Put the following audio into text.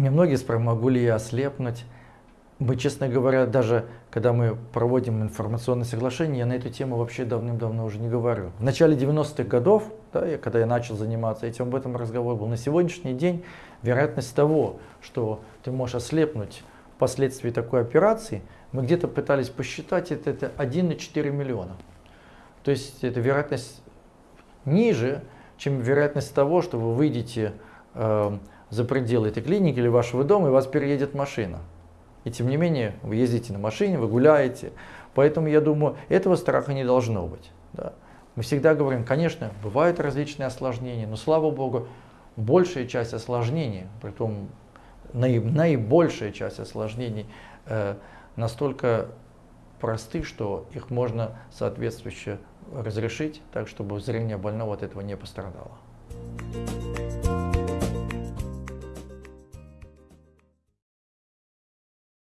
Мне многие спрашивают, могу ли я ослепнуть. Мы, честно говоря, даже когда мы проводим информационное соглашение, я на эту тему вообще давным-давно уже не говорю. В начале 90-х годов, да, я, когда я начал заниматься этим, об этом разговор был. На сегодняшний день вероятность того, что ты можешь ослепнуть впоследствии такой операции, мы где-то пытались посчитать, это, это 1,4 миллиона. То есть это вероятность ниже, чем вероятность того, что вы выйдете э, за пределы этой клиники или вашего дома, и вас переедет машина. И тем не менее, вы ездите на машине, вы гуляете. Поэтому я думаю, этого страха не должно быть. Да. Мы всегда говорим, конечно, бывают различные осложнения, но слава богу, большая часть осложнений, притом наибольшая часть осложнений э, настолько просты, что их можно соответствующе разрешить, так чтобы зрение больного от этого не пострадало.